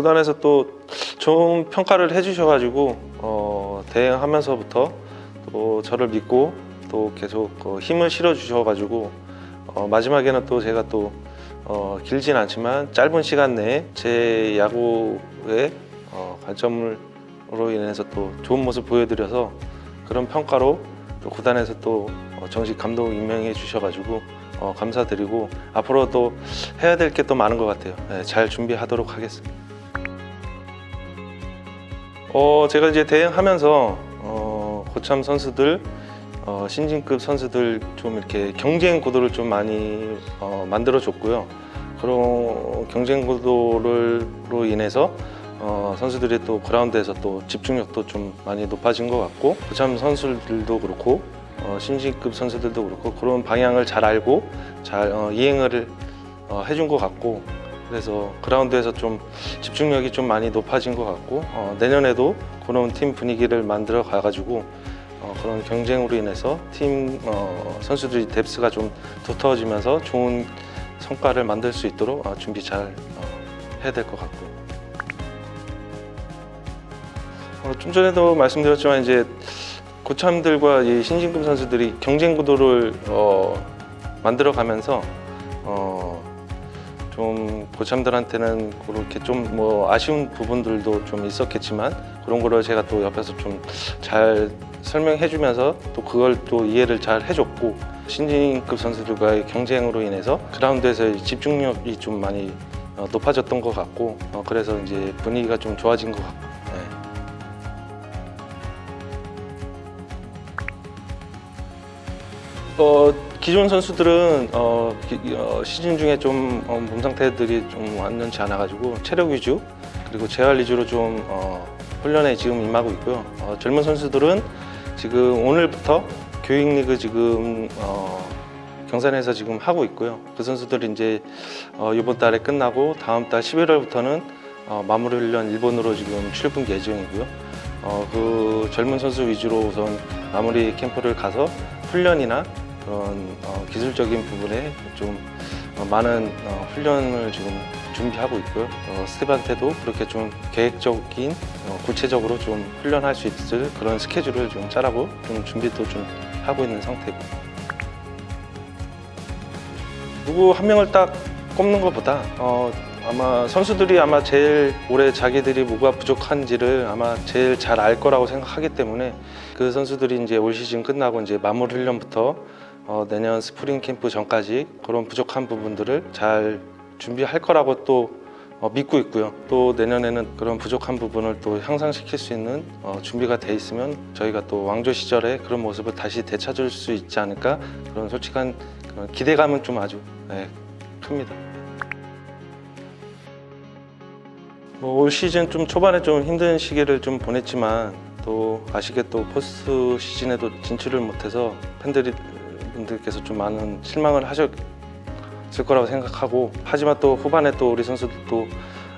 구단에서 또 좋은 평가를 해주셔가지고 어, 대행하면서부터 또 저를 믿고 또 계속 어, 힘을 실어 주셔가지고 어, 마지막에는 또 제가 또 어, 길진 않지만 짧은 시간 내에 제 야구의 어, 관점으로 인해서 또 좋은 모습 보여드려서 그런 평가로 또 구단에서 또 어, 정식 감독 임명해 주셔가지고 어, 감사드리고 앞으로 또 해야 될 게 또 많은 것 같아요. 네, 잘 준비하도록 하겠습니다. 어, 제가 이제 대행하면서 어, 고참 선수들, 어, 신진급 선수들 좀 이렇게 경쟁 구도를 좀 많이 어, 만들어 줬고요. 그런 경쟁 구도로 인해서 어, 선수들이 또 그라운드에서 또 집중력도 좀 많이 높아진 것 같고 고참 선수들도 그렇고 어, 신진급 선수들도 그렇고 그런 방향을 잘 알고 잘 어, 이행을 어, 해준 것 같고 그래서 그라운드에서 좀 집중력이 좀 많이 높아진 것 같고 어, 내년에도 그런 팀 분위기를 만들어 가가지고 어, 그런 경쟁으로 인해서 팀 어, 선수들이 뎁스가 좀 두터워지면서 좋은 성과를 만들 수 있도록 어, 준비 잘 어, 해야 될 것 같고. 어, 좀 전에도 말씀드렸지만 이제 고참들과 이 신진급 선수들이 경쟁 구도를 어, 만들어 가면서 어, 좀 고참들한테는 그렇게 좀 뭐 아쉬운 부분들도 좀 있었겠지만 그런 거를 제가 또 옆에서 좀 잘 설명해 주면서 또 그걸 또 이해를 잘 해줬고 신진급 선수들과의 경쟁으로 인해서 그라운드에서의 집중력이 좀 많이 어, 높아졌던 것 같고 어, 그래서 이제 분위기가 좀 좋아진 것 같고 네. 어, 기존 선수들은 어, 기- 어, 시즌 중에 좀 어, 몸 상태들이 좀 완전치 않아가지고 체력 위주 그리고 재활 위주로 좀 어, 훈련에 지금 임하고 있고요. 어, 젊은 선수들은 지금 오늘부터 교육 리그 지금 어, 경산에서 지금 하고 있고요. 그 선수들이 이제 어, 이번 달에 끝나고 다음 달 11월부터는 어, 마무리 훈련 일본으로 지금 출분 예정이고요. 어, 그 젊은 선수 위주로 우선 마무리 캠프를 가서 훈련이나 그런 어, 기술적인 부분에 좀 어, 많은 어, 훈련을 지금 준비하고 있고요. 어, 스텝한테도 그렇게 좀 계획적인 어, 구체적으로 좀 훈련할 수 있을 그런 스케줄을 좀 짜라고 좀 준비도 좀 하고 있는 상태고 누구 한 명을 딱 꼽는 것보다 어, 아마 선수들이 아마 제일 올해 자기들이 뭐가 부족한지를 아마 제일 잘 알 거라고 생각하기 때문에 그 선수들이 이제 올 시즌 끝나고 이제 마무리 훈련부터 어, 내년 스프링 캠프 전까지 그런 부족한 부분들을 잘 준비할 거라고 또 어, 믿고 있고요. 또 내년에는 그런 부족한 부분을 또 향상시킬 수 있는 어, 준비가 돼 있으면 저희가 또 왕조 시절에 그런 모습을 다시 되찾을 수 있지 않을까 그런 솔직한 그런 기대감은 좀 아주 네, 큽니다. 뭐 올 시즌 좀 초반에 좀 힘든 시기를 좀 보냈지만 또 아쉽게 또 포스트 시즌에도 진출을 못해서 팬들이 분들께서 좀 많은 실망을 하셨을 거라고 생각하고 하지만 또 후반에 또 우리 선수들도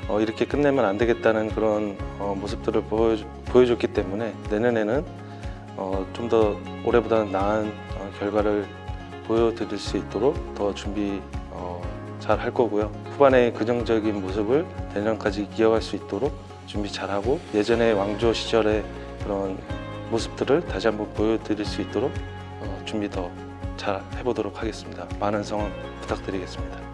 어, 이렇게 끝내면 안 되겠다는 그런 어, 모습들을 보여, 보여줬기 때문에 내년에는 어, 좀 더 올해보다는 나은 어, 결과를 보여드릴 수 있도록 더 준비 어, 잘할 거고요. 후반의 긍정적인 모습을 내년까지 이어갈 수 있도록 준비 잘하고 예전의 왕조 시절의 그런 모습들을 다시 한번 보여드릴 수 있도록 어, 준비 더 잘 해보도록 하겠습니다. 많은 성원 부탁드리겠습니다.